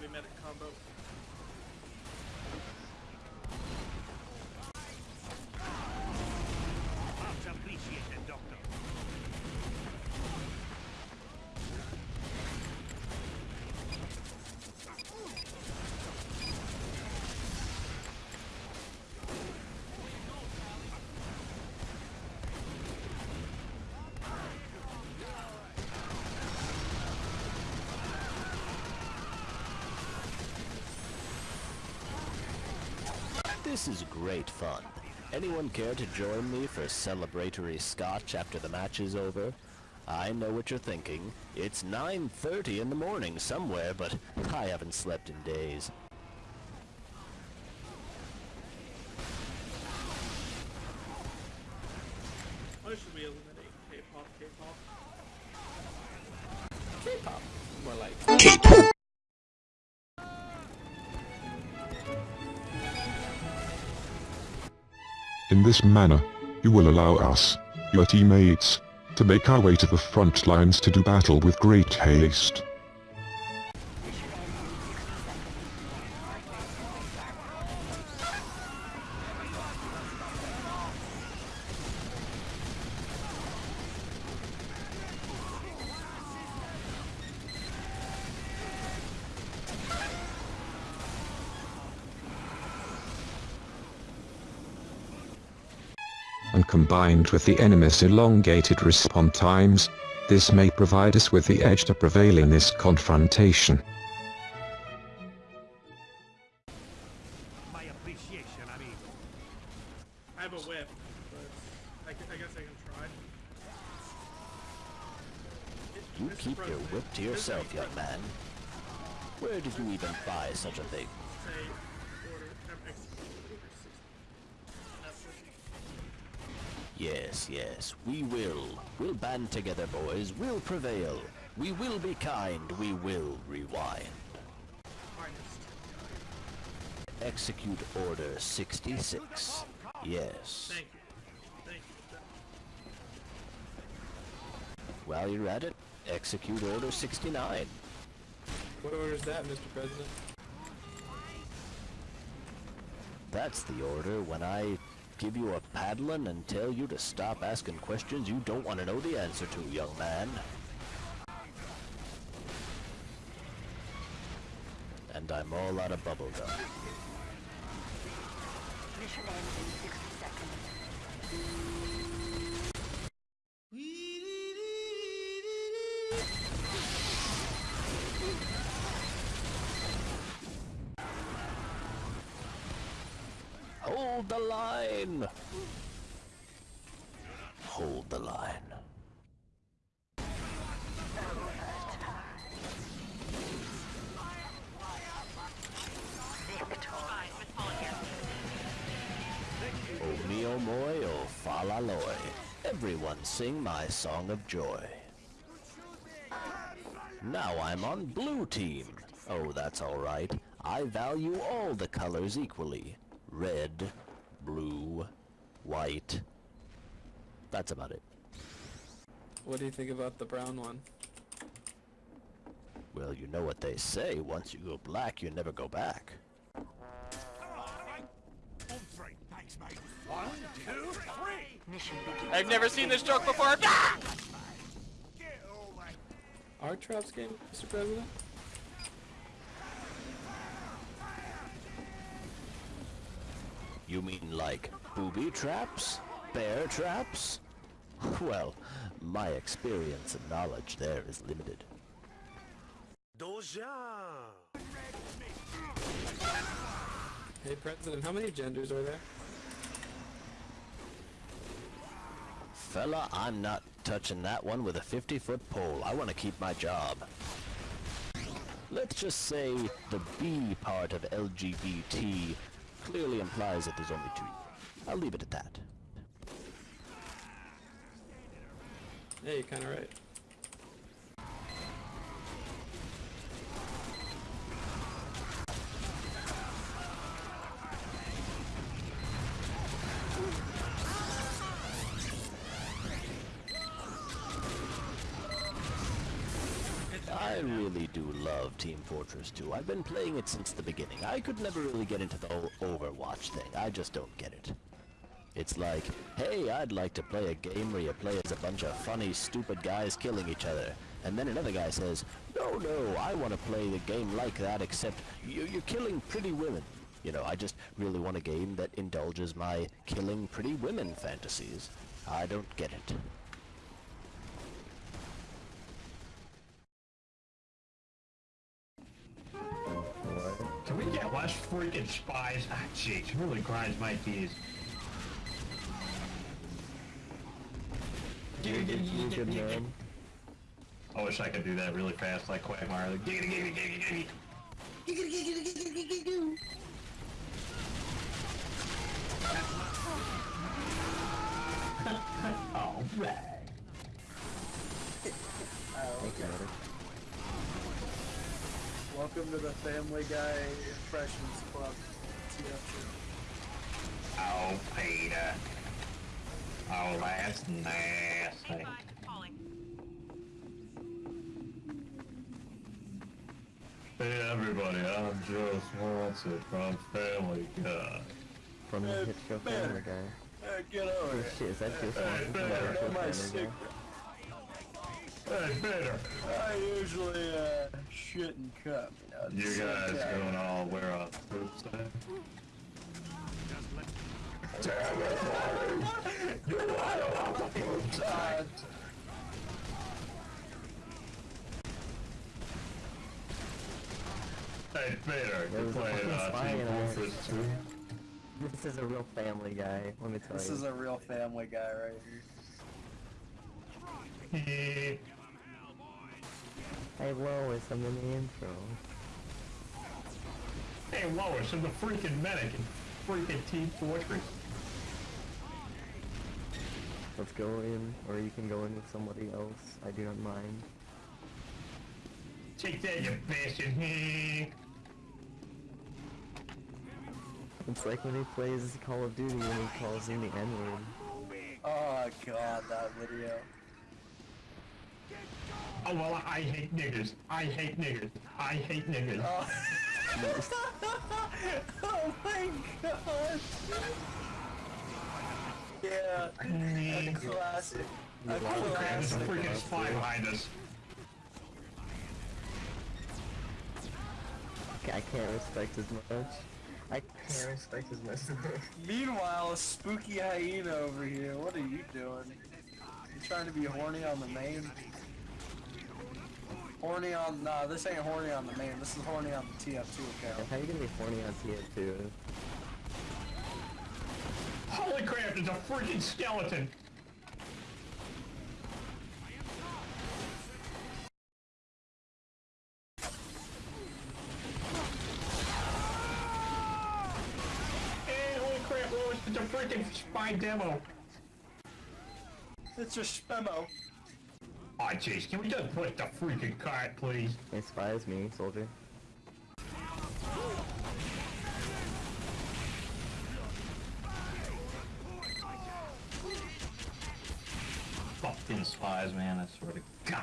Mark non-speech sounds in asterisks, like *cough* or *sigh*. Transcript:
heavy medic combo. This is great fun. Anyone care to join me for celebratory scotch after the match is over? I know what you're thinking. It's 9.30 in the morning somewhere, but I haven't slept in days. Why should we eliminate K-pop, K-pop? K-pop. More like. In this manner, you will allow us, your teammates, to make our way to the front lines to do battle with great haste. And combined with the enemy's elongated response times, this may provide us with the edge to prevail in this confrontation. My appreciation, amigo. I have a whip, but I, I guess I can try. You Mr. keep your whip to yourself, young man. Where did you even buy such a thing? Say order um, execute order 60. That's what Yes, yes, we will. We'll band together, boys. We'll prevail. We will be kind. We will rewind. finest. Execute Order 66. Yes. Thank you. Thank you. While you're at it, execute Order 69. What order is that, Mr. President? That's the order when I give you a paddling and tell you to stop asking questions you don't want to know the answer to, young man. And I'm all out of bubble gum. Mission ends in 60 seconds. Hold the line! Hold the line. O mio moi o fa la loi. Everyone sing my song of joy. Now I'm on blue team. Oh, that's alright. I value all the colors equally. Red, blue, white. That's about it. What do you think about the brown one? Well, you know what they say. Once you go black, you never go back. On three. Thanks, mate. One, two, three. I've never seen this joke before! Ah! Get over. Our traps game, Mr. President? Like booby traps? Bear traps? *laughs* Well, my experience and knowledge there is limited. Doja. Hey, President, how many genders are there? Fella, I'm not touching that one with a 50-foot pole. I want to keep my job. Let's just say the B part of LGBT clearly implies that there's only two. I'll leave it at that. Yeah, you're kinda right. Do love Team Fortress 2. I've been playing it since the beginning. I could never really get into the whole Overwatch thing. I just don't get it. It's like, hey, I'd like to play a game where you play as a bunch of funny, stupid guys killing each other. And then another guy says, no, no, I want to play the game like that, except you, you're killing pretty women. You know, I just really want a game that indulges my killing pretty women fantasies. I don't get it. Freaking spies? Ah, jeez, really grinds my gears. I wish I could do that really fast like Quagmire. Like, giggity, giggity, giggity, giggity. All right. Welcome to the Family Guy Impressions Club. TFC. Oh, Peter. Oh, that's nasty. Hey everybody, I'm Joe Swanson from Family Guy. From the hit show Family Guy. Hey, get over oh, here. Shit, is that Joe Swanson from the man, hit Know my Family secret. Guy? Hey Peter, I usually uh, shit and cup. You, know, at the you same guys time. gonna all wear a poop stand? Uh, Hey Peter, There you was a playing fucking uh, spy Team in us. Fortress 2? This is a real Family Guy, let me tell this you. This is a real Family Guy right here. Hey Lois, I'm in the intro. hey Lois, I'm the freaking medic in freaking Team Fortress. Let's go in, or you can go in with somebody else. I do not mind. Take that, you bastard. It's like when he plays Call of Duty and he calls in the N-word. Oh god, that video. Oh well, I hate niggers. I hate niggers. I hate niggers. Oh, *laughs* oh my god. Yeah, a classic. A Holy crap, there's a freaking spy behind us. I can't respect as much. I can't respect as much. *laughs* Meanwhile, a spooky hyena over here. What are you doing? You trying to be horny on the main? Horny on nah, this ain't horny on the main. This is horny on the TF2 account. How are you gonna be horny on TF2? Holy crap, there's a freaking skeleton. Hey, holy crap, Lois, it's a freaking spy demo. It's a spemo. Aw, oh, jeez, can we just push the freaking cart, please? Spies, me, soldier. Fucking spies, man, I swear to God.